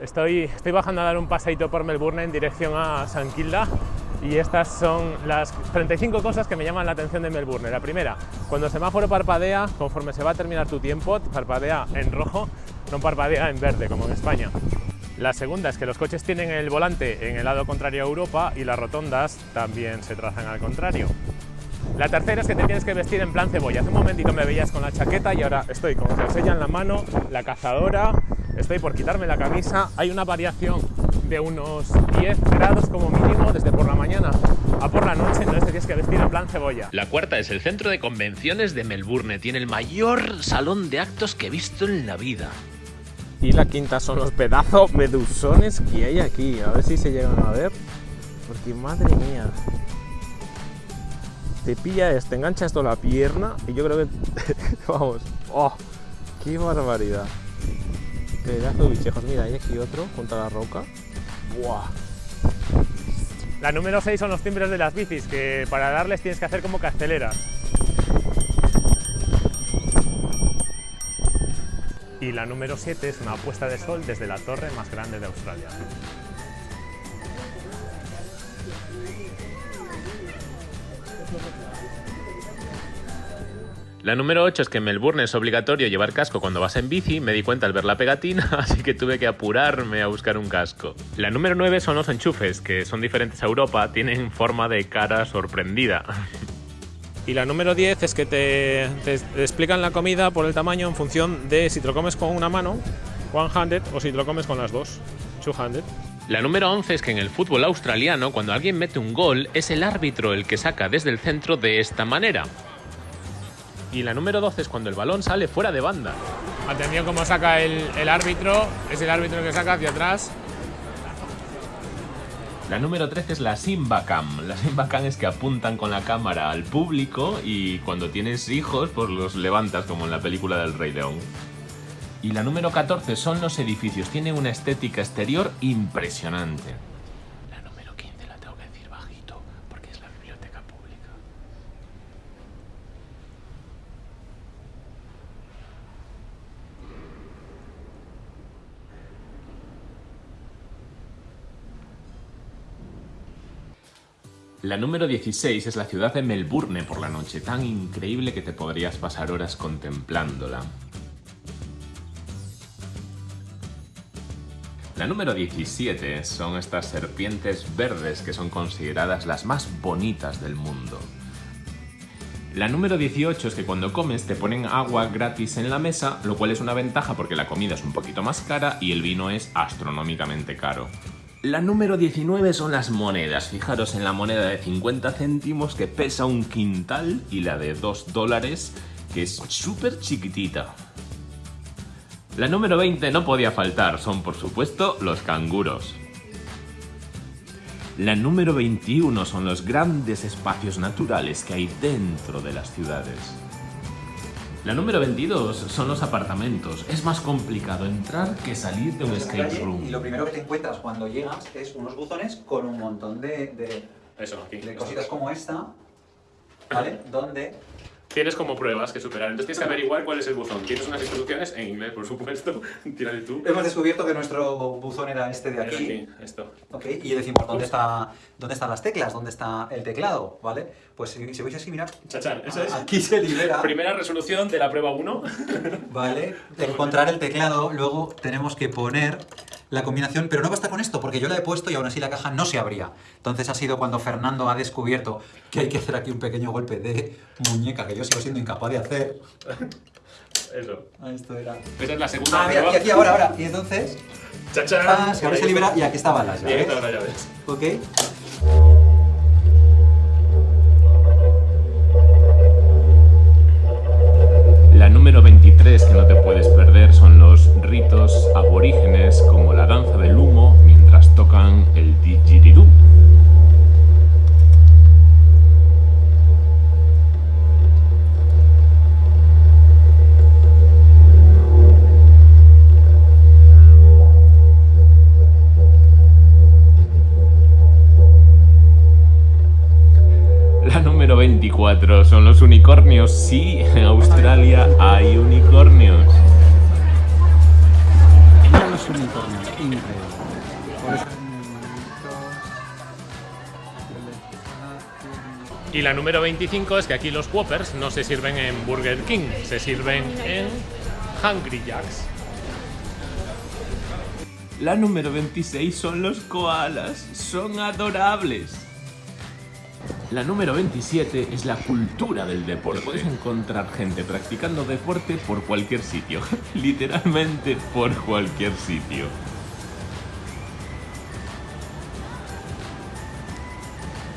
Estoy, bajando a dar un paseito por Melbourne en dirección a San Kilda y estas son las 35 cosas que me llaman la atención de Melbourne. La primera, cuando el semáforo parpadea, conforme se va a terminar tu tiempo, parpadea en rojo, no parpadea en verde, como en España. La segunda es que los coches tienen el volante en el lado contrario a Europa y las rotondas también se trazan al contrario. La tercera es que te tienes que vestir en plan cebolla. Hace un momentito me veías con la chaqueta y ahora estoy con jersey en la mano, la cazadora, estoy por quitarme la camisa. Hay una variación de unos 10 grados como mínimo desde por la mañana a por la noche, entonces te tienes que vestir en plan cebolla. La cuarta es el centro de convenciones de Melbourne. Tiene el mayor salón de actos que he visto en la vida. Y la quinta son los pedazos medusones que hay aquí. A ver si se llegan a ver. Porque madre mía. Te pilla esto, engancha esto a la pierna y yo creo que... Vamos. ¡Oh! ¡Qué barbaridad! Pedazo de bichejos. Mira, hay aquí otro junto a la roca. ¡Buah! La número 6 son los timbres de las bicis, que para darles tienes que hacer como que aceleras. Y la número 7 es una puesta de sol desde la torre más grande de Australia. La número 8 es que en Melbourne es obligatorio llevar casco cuando vas en bici, me di cuenta al ver la pegatina, así que tuve que apurarme a buscar un casco. La número 9 son los enchufes, que son diferentes a Europa, tienen forma de cara sorprendida. Y la número 10 es que te, te explican la comida por el tamaño en función de si te lo comes con una mano, one-handed, o si te lo comes con las dos, two-handed. La número 11 es que en el fútbol australiano, cuando alguien mete un gol, es el árbitro el que saca desde el centro de esta manera. Y la número 12 es cuando el balón sale fuera de banda. Atención cómo saca el, el árbitro, es el árbitro que saca hacia atrás. La número 13 es la Simba Cam. La Simba Cam es que apuntan con la cámara al público y cuando tienes hijos, pues los levantas como en la película del Rey León. Y la número 14 son los edificios. Tienen una estética exterior impresionante. La número 15 la tengo que decir bajito porque es la biblioteca pública. La número 16 es la ciudad de Melbourne por la noche, tan increíble que te podrías pasar horas contemplándola. La número 17 son estas serpientes verdes que son consideradas las más bonitas del mundo. La número 18 es que cuando comes te ponen agua gratis en la mesa, lo cual es una ventaja porque la comida es un poquito más cara y el vino es astronómicamente caro. La número 19 son las monedas. Fijaros en la moneda de 50 céntimos que pesa un quintal y la de 2 dólares que es súper chiquitita. La número 20 no podía faltar, son por supuesto los canguros. La número 21 son los grandes espacios naturales que hay dentro de las ciudades. La número 22 son los apartamentos. Es más complicado entrar que salir de un escape room. Y lo primero que te encuentras cuando llegas es unos buzones con un montón de, de- Eso, aquí. de cositas como esta, ¿vale? Donde Tienes como pruebas que superar, entonces tienes que averiguar cuál es el buzón. Tienes unas instrucciones en inglés, por supuesto. Tírale tú. hemos descubierto que nuestro buzón era este de aquí. aquí, esto. ¿ok? Y decimos, ¿dónde, está, ¿dónde están las teclas? ¿Dónde está el teclado? ¿Vale? Pues si, si veis así, mirad, Chachán, eso es. aquí se libera, Primera resolución de la prueba 1. ¿vale? Encontrar el teclado, luego tenemos que poner la combinación, pero no basta con esto, porque yo la he puesto y aún así la caja no se abría. Entonces ha sido cuando Fernando ha descubierto que hay que hacer aquí un pequeño golpe de muñeca, que yo sigo siendo incapaz de hacer. Eso. Esto era... Esa es la segunda Ah, mira, prueba. y aquí ahora, ahora. Y entonces, Chachán. ah, se abre, se libera y aquí estaban las Y ahí llaves. están las llaves. ¿Ok? La número 23 que no te puedes perder son ritos aborígenes como la danza del humo mientras tocan el didgeridoo. La número 24 son los unicornios. Sí, en Australia hay unicornios. Increíble. Por eso Y la número 25 es que aquí los Whoppers no se sirven en Burger King, se sirven en Hungry Jacks. La número 26 son los koalas, son adorables. La número 27 es la cultura del deporte. Puedes encontrar gente practicando deporte por cualquier sitio, literalmente por cualquier sitio.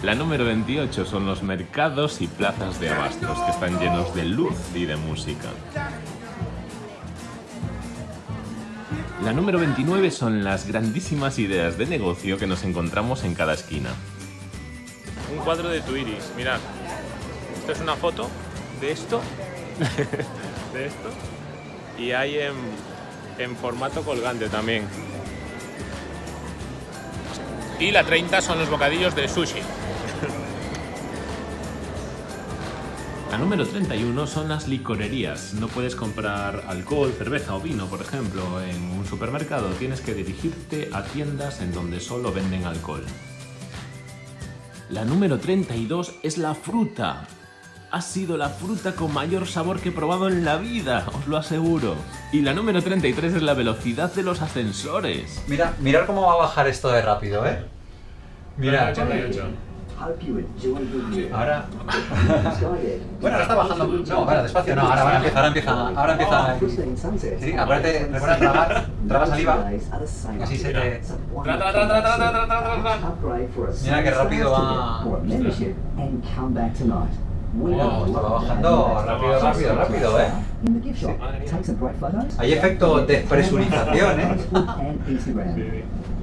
La número 28 son los mercados y plazas de abastos, que están llenos de luz y de música. La número 29 son las grandísimas ideas de negocio que nos encontramos en cada esquina. Un cuadro de tu iris, mirad. Esto es una foto de esto, de esto, y hay en, en formato colgante también. Y la 30 son los bocadillos de sushi. La número 31 son las licorerías. No puedes comprar alcohol, cerveza o vino, por ejemplo, en un supermercado. Tienes que dirigirte a tiendas en donde solo venden alcohol. La número 32 es la fruta. Ha sido la fruta con mayor sabor que he probado en la vida, os lo aseguro. Y la número 33 es la velocidad de los ascensores. Mira, mirar cómo va a bajar esto de rápido, ¿eh? Mira, Ahora... bueno, ahora está bajando... No, bueno, despacio no, ahora, ahora empieza, ahora empieza... Ahora empieza... Sí, acuérdate, recuerda tragar, traga saliva, así se te... Mira qué rápido va... Wow, oh, estaba bajando rápido, rápido, rápido, ¿eh? Sí. Hay efecto despresurización, ¿eh?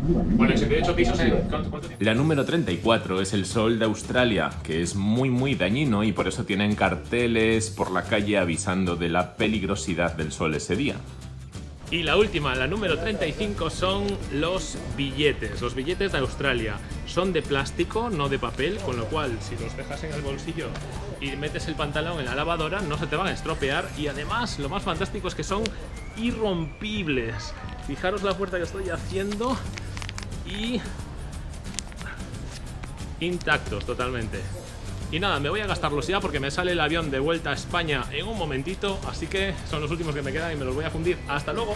Bueno, 78 pisos en... ¿cuánto- cuánto tiempo? La número 34 es el sol de Australia, que es muy muy dañino y por eso tienen carteles por la calle avisando de la peligrosidad del sol ese día. Y la última, la número 35, son los billetes. Los billetes de Australia. Son de plástico, no de papel, con lo cual si los dejas en el bolsillo y metes el pantalón en la lavadora, no se te van a estropear. Y además, lo más fantástico es que son irrompibles. Fijaros la fuerza que estoy haciendo y intactos totalmente. Y nada, me voy a gastarlos ya porque me sale el avión de vuelta a España en un momentito, así que son los últimos que me quedan y me los voy a fundir. ¡Hasta luego!